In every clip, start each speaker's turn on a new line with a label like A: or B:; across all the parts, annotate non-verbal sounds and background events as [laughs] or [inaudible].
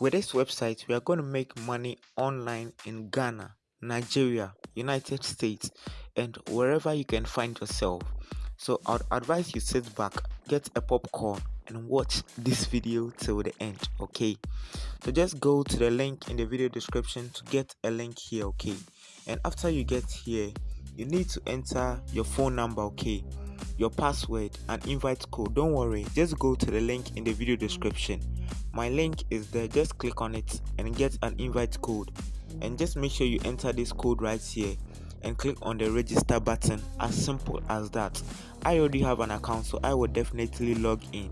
A: with this website we are going to make money online in ghana nigeria united states and wherever you can find yourself. So i'd advise you sit back get a popcorn and watch this video till the end okay? So just go to the link in the video description to get a link here okay? And after you get here you need to enter your phone number okay your password and invite code. Don't worry just go to the link in the video description. My link is there. Just click on it and get an invite code. And just make sure you enter this code right here and click on the register button. As simple as that. I already have an account so i will definitely log in.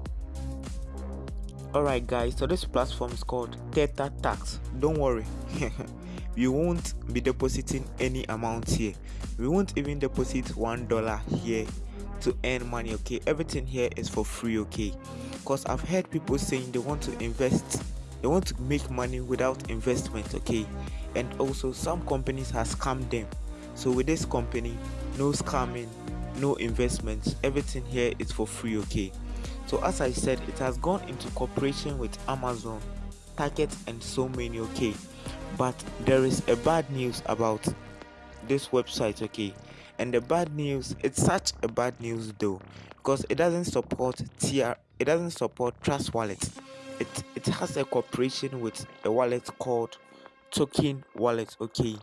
A: Alright guys so this platform is called theta tax. Don't worry. [laughs] We won't be depositing any amount here. We won't even deposit one dollar here to earn money okay? Everything here is for free okay? Because i've heard people saying they want to invest they want to make money without investment okay? And also some companies has scammed them. So with this company no scamming no investments everything here is for free okay? So as i said it has gone into cooperation with amazon target and so many okay? But there is a bad news about this website okay and the bad news it's such a bad news though because it doesn't support tr it doesn't support trust wallet it it has a cooperation with a wallet called token wallet okay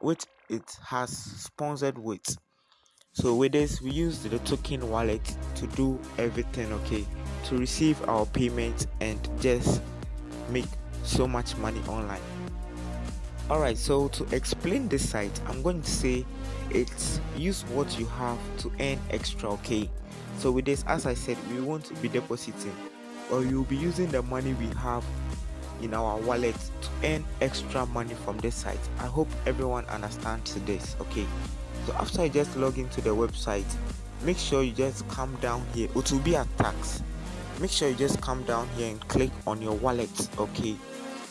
A: which it has sponsored with. So with this we use the token wallet to do everything okay to receive our payments and just make so much money online alright so to explain this site i'm going to say it's use what you have to earn extra okay? So with this as i said we won't be depositing or you'll be using the money we have in our wallet to earn extra money from this site. I hope everyone understands this okay? So after you just log into the website make sure you just come down here. It will be a tax. Make sure you just come down here and click on your wallet okay?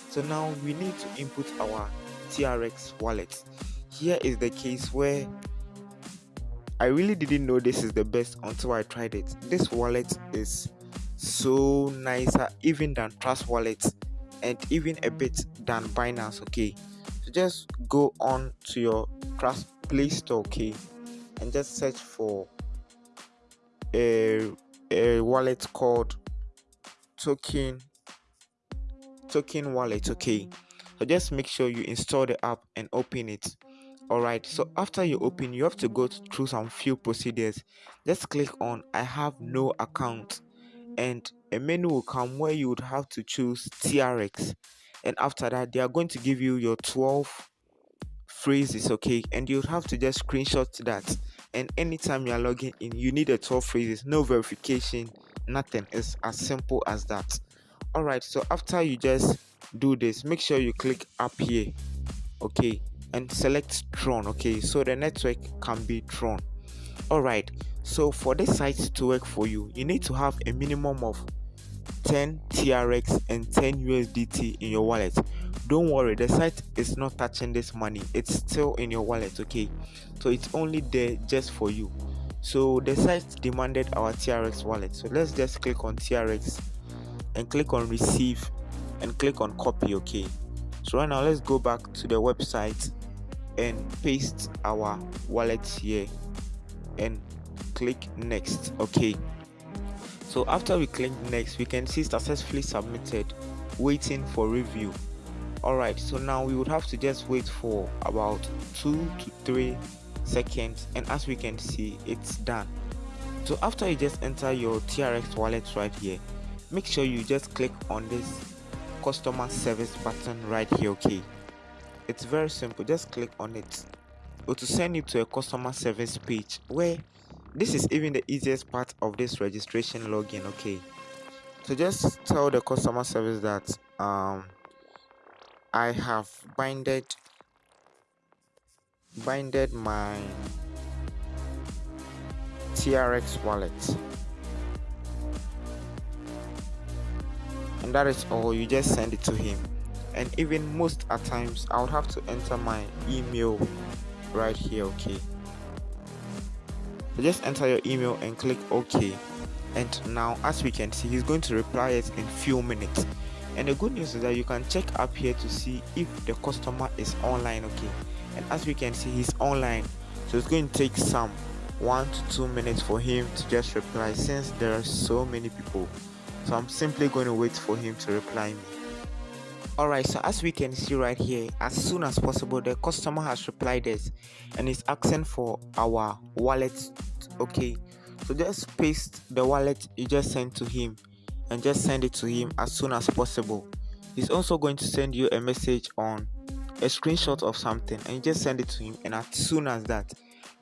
A: So now we need to input our TRX wallet. Here is the case where I really didn't know this is the best until I tried it. This wallet is so nicer even than Trust Wallet and even a bit than Binance. Okay, so just go on to your Trust Play Store, okay, and just search for a a wallet called Token Token Wallet. Okay, just make sure you install the app and open it. All right so after you open you have to go through some few procedures. Just click on i have no account and a menu will come where you would have to choose trx and after that they are going to give you your 12 phrases okay? And you have to just screenshot that. And anytime you are logging in you need a 12 phrases. No verification nothing. It's as simple as that all right so after you just do this make sure you click up here okay and select tron okay so the network can be tron all right so for this site to work for you you need to have a minimum of 10 trx and 10 usdt in your wallet. Don't worry the site is not touching this money it's still in your wallet okay so it's only there just for you. So the site demanded our trx wallet so let's just click on trx and click on receive and click on copy okay? So right now let's go back to the website and paste our wallet here and click next okay? So after we click next we can see successfully submitted waiting for review. All right so now we would have to just wait for about two to three seconds and as we can see it's done. So after you just enter your trx wallet right here make sure you just click on this customer service button right here okay? It's very simple. Just click on it. To send you to a customer service page where this is even the easiest part of this registration login okay? So just tell the customer service that um i have binded binded my trx wallet and that is all. You just send it to him. And even most at times i would have to enter my email right here okay? So just enter your email and click ok. And now as we can see he's going to reply it in few minutes. And the good news is that you can check up here to see if the customer is online okay? And as we can see he's online. So it's going to take some one to two minutes for him to just reply since there are so many people so i'm simply going to wait for him to reply me. Alright so as we can see right here as soon as possible the customer has replied us and is asking for our wallet. Okay so just paste the wallet you just sent to him and just send it to him as soon as possible. He's also going to send you a message on a screenshot of something and you just send it to him. And as soon as that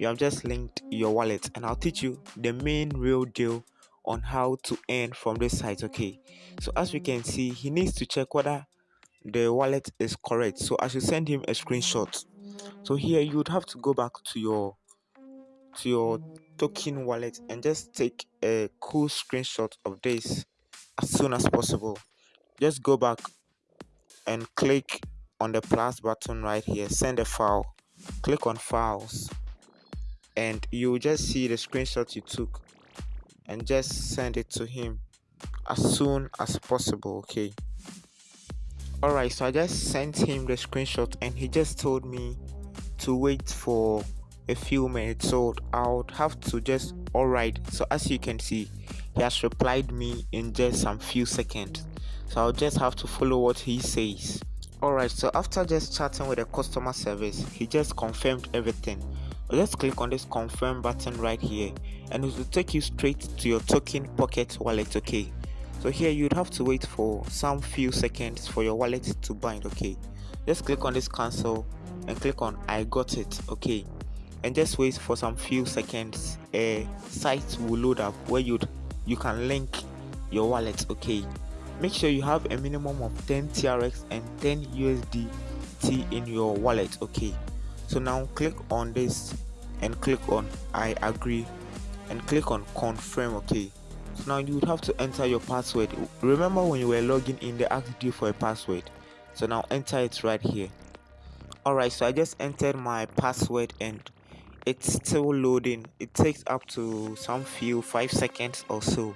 A: you have just linked your wallet and i'll teach you the main real deal on how to earn from this site okay? So as we can see he needs to check whether the wallet is correct. So i should send him a screenshot. So here you would have to go back to your to your token wallet and just take a cool screenshot of this as soon as possible. Just go back and click on the plus button right here. Send a file. Click on files. And you just see the screenshot you took and just send it to him as soon as possible okay? Alright so i just sent him the screenshot and he just told me to wait for a few minutes. So i would have to just alright so as you can see he has replied me in just some few seconds. So i'll just have to follow what he says. Alright so after just chatting with the customer service he just confirmed everything just click on this confirm button right here and it will take you straight to your token pocket wallet okay? So here you'd have to wait for some few seconds for your wallet to bind okay? Just click on this cancel and click on i got it okay? And just wait for some few seconds a site will load up where you you can link your wallet okay? Make sure you have a minimum of 10 trx and 10 usdt in your wallet okay so now click on this and click on i agree and click on confirm okay? So now you would have to enter your password. Remember when you were logging in they asked you for a password. So now enter it right here. Alright so i just entered my password and it's still loading. It takes up to some few five seconds or so.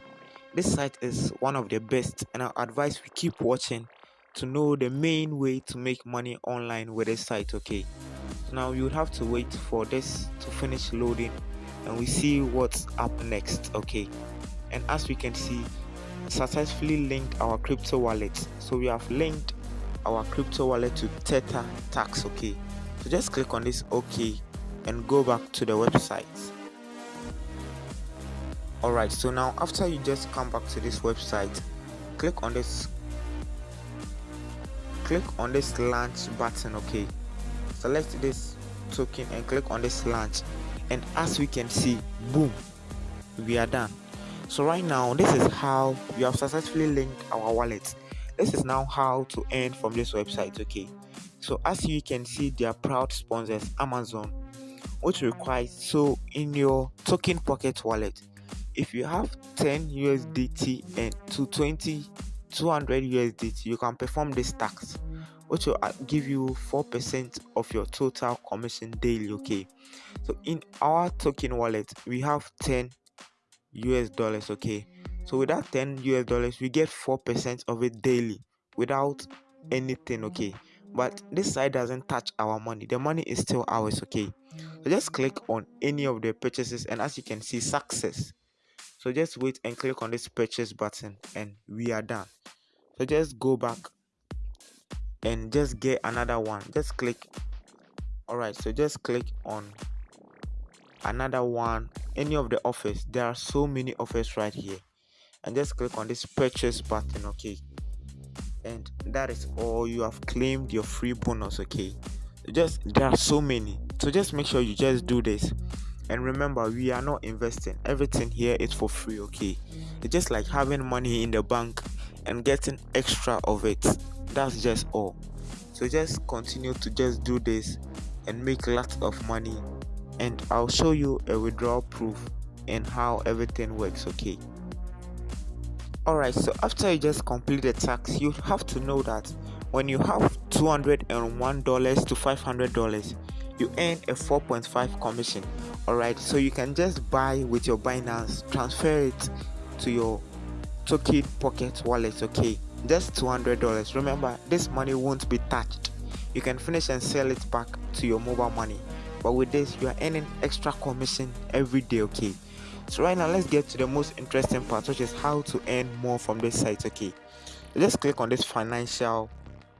A: This site is one of the best and i advise we keep watching to know the main way to make money online with this site okay now you would have to wait for this to finish loading and we see what's up next okay? And as we can see successfully linked our crypto wallet. So we have linked our crypto wallet to Theta Tax okay? So just click on this okay and go back to the website. Alright so now after you just come back to this website click on this click on this launch button okay select this token and click on this launch. And as we can see boom we are done. So right now this is how we have successfully linked our wallet this is now how to earn from this website okay? So as you can see their proud sponsors amazon which requires so in your token pocket wallet. If you have 10 usdt and 220 200 usdt you can perform this tax which will uh, give you 4% of your total commission daily okay? So in our token wallet we have 10 us dollars okay? So with that 10 us dollars we get 4% of it daily without anything okay? But this side doesn't touch our money. The money is still ours okay? So just click on any of the purchases and as you can see success. So just wait and click on this purchase button and we are done. So just go back and just get another one. Just click. All right so just click on another one. Any of the offers there are so many offers right here. And just click on this purchase button okay? And that is all. You have claimed your free bonus okay? Just there are so many. So just make sure you just do this. And remember we are not investing. Everything here is for free okay? It's just like having money in the bank and getting extra of it that's just all. So just continue to just do this and make lots of money. And i'll show you a withdrawal proof and how everything works okay? Alright so after you just complete the tax you have to know that when you have $201 to $500 you earn a 4.5 commission. Alright so you can just buy with your binance transfer it to your token pocket wallet okay just $200 remember this money won't be touched. You can finish and sell it back to your mobile money. But with this you are earning extra commission every day okay? So right now let's get to the most interesting part which is how to earn more from this site okay? Let's click on this financial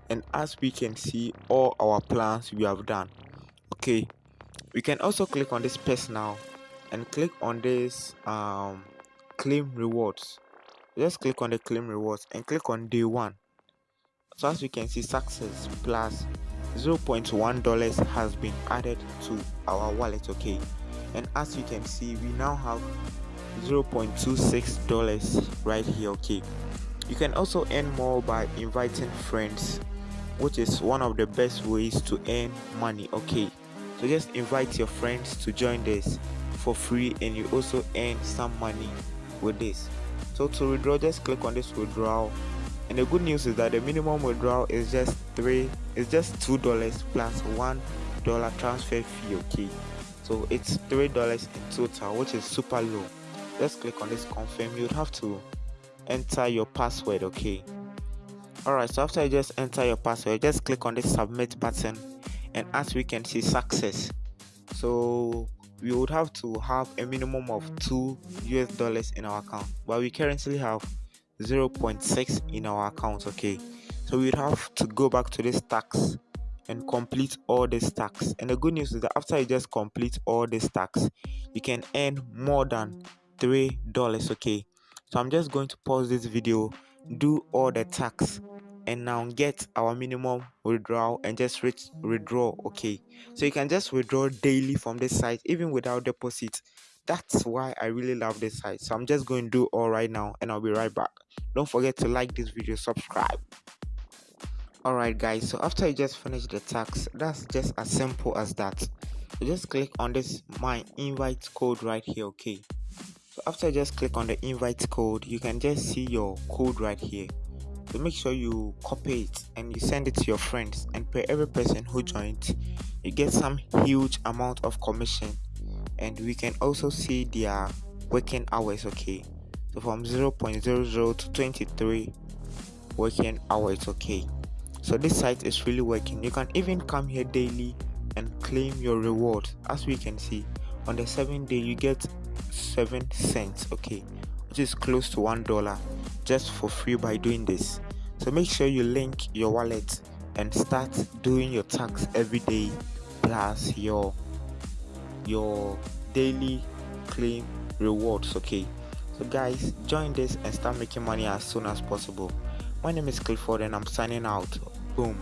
A: and as we can see all our plans we have done okay? We can also click on this personal and click on this um claim rewards just click on the claim rewards and click on day one. So as you can see success plus 0.1 dollars has been added to our wallet okay? And as you can see we now have 0.26 dollars right here okay? You can also earn more by inviting friends which is one of the best ways to earn money okay? So just invite your friends to join this for free and you also earn some money with this so to withdraw just click on this withdrawal. And the good news is that the minimum withdrawal is just three it's just two dollars plus one dollar transfer fee okay? So it's three dollars in total which is super low. Just click on this confirm. You'd have to enter your password okay? Alright so after you just enter your password just click on this submit button and as we can see success. So we would have to have a minimum of 2 US dollars in our account but we currently have 0.6 in our account okay? So we'd have to go back to this tax and complete all these tax. And the good news is that after you just complete all these tax you can earn more than three dollars okay? So i'm just going to pause this video do all the tax and now get our minimum withdrawal and just withdraw okay? So you can just withdraw daily from this site even without deposit. That's why i really love this site. So i'm just going to do all right now and i'll be right back. Don't forget to like this video subscribe. Alright guys so after you just finish the tax that's just as simple as that. So just click on this my invite code right here okay? So after you just click on the invite code you can just see your code right here so make sure you copy it and you send it to your friends. And per every person who joins you get some huge amount of commission. And we can also see their working hours okay? So from 0.00 to 23 working hours okay? So this site is really working. You can even come here daily and claim your reward. As we can see on the seventh day you get seven cents okay which is close to one dollar just for free by doing this. So make sure you link your wallet and start doing your tax every day plus your your daily claim rewards okay? So guys join this and start making money as soon as possible. My name is clifford and i'm signing out. Boom